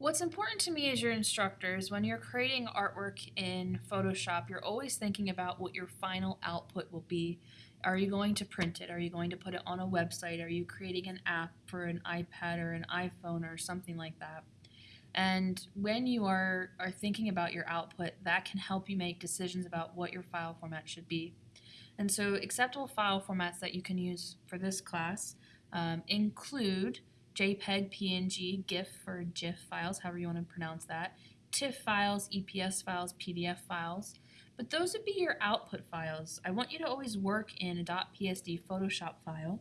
What's important to me as your instructor is when you're creating artwork in Photoshop, you're always thinking about what your final output will be. Are you going to print it? Are you going to put it on a website? Are you creating an app for an iPad or an iPhone or something like that? And when you are, are thinking about your output, that can help you make decisions about what your file format should be. And so acceptable file formats that you can use for this class um, include JPEG, PNG, GIF or GIF files, however you want to pronounce that, TIFF files, EPS files, PDF files. But those would be your output files. I want you to always work in a .psd Photoshop file,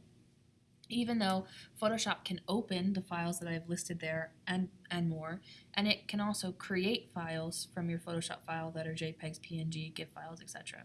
even though Photoshop can open the files that I've listed there and, and more, and it can also create files from your Photoshop file that are JPEGs, PNG, GIF files, etc.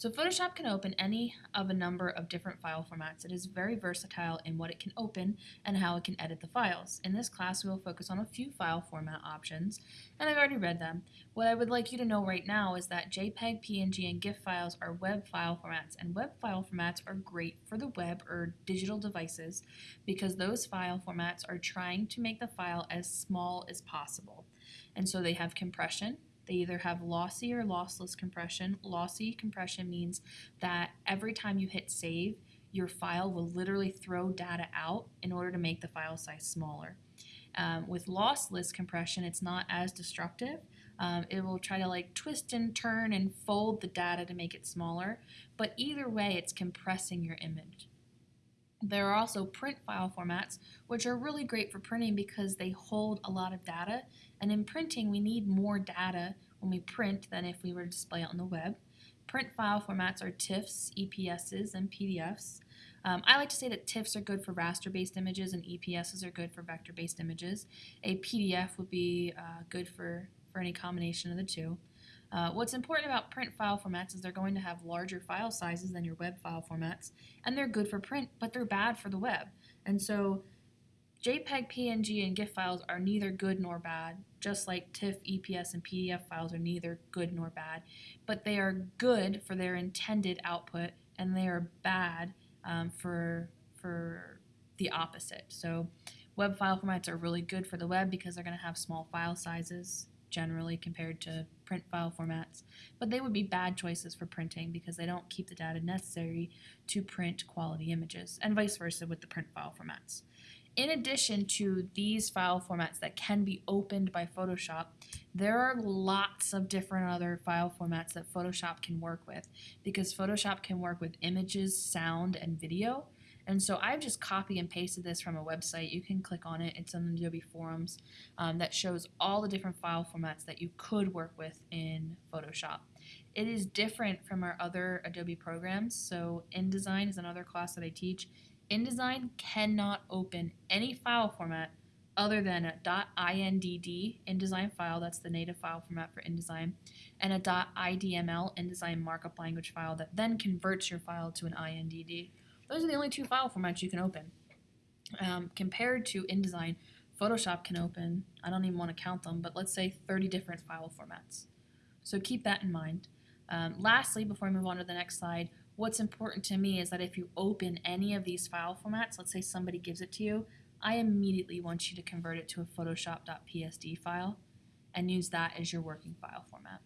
So Photoshop can open any of a number of different file formats. It is very versatile in what it can open and how it can edit the files. In this class, we will focus on a few file format options, and I've already read them. What I would like you to know right now is that JPEG, PNG, and GIF files are web file formats, and web file formats are great for the web or digital devices because those file formats are trying to make the file as small as possible. And so they have compression, they either have lossy or lossless compression. Lossy compression means that every time you hit save, your file will literally throw data out in order to make the file size smaller. Um, with lossless compression, it's not as destructive. Um, it will try to like twist and turn and fold the data to make it smaller, but either way, it's compressing your image. There are also print file formats, which are really great for printing because they hold a lot of data. And in printing, we need more data when we print than if we were to display it on the web. Print file formats are TIFFs, EPSs, and PDFs. Um, I like to say that TIFFs are good for raster-based images and EPSs are good for vector-based images. A PDF would be uh, good for, for any combination of the two. Uh, what's important about print file formats is they're going to have larger file sizes than your web file formats, and they're good for print, but they're bad for the web. And so JPEG, PNG, and GIF files are neither good nor bad, just like TIFF, EPS, and PDF files are neither good nor bad, but they are good for their intended output, and they are bad um, for, for the opposite. So web file formats are really good for the web because they're going to have small file sizes generally compared to print file formats, but they would be bad choices for printing because they don't keep the data necessary to print quality images, and vice versa with the print file formats. In addition to these file formats that can be opened by Photoshop, there are lots of different other file formats that Photoshop can work with because Photoshop can work with images, sound, and video, and so I've just copy and pasted this from a website. You can click on it. It's on the Adobe forums um, that shows all the different file formats that you could work with in Photoshop. It is different from our other Adobe programs. So InDesign is another class that I teach. InDesign cannot open any file format other than a .indd InDesign file, that's the native file format for InDesign, and a .idml InDesign markup language file that then converts your file to an INDD. Those are the only two file formats you can open. Um, compared to InDesign, Photoshop can open, I don't even want to count them, but let's say 30 different file formats. So keep that in mind. Um, lastly, before I move on to the next slide, what's important to me is that if you open any of these file formats, let's say somebody gives it to you, I immediately want you to convert it to a photoshop.psd file and use that as your working file format.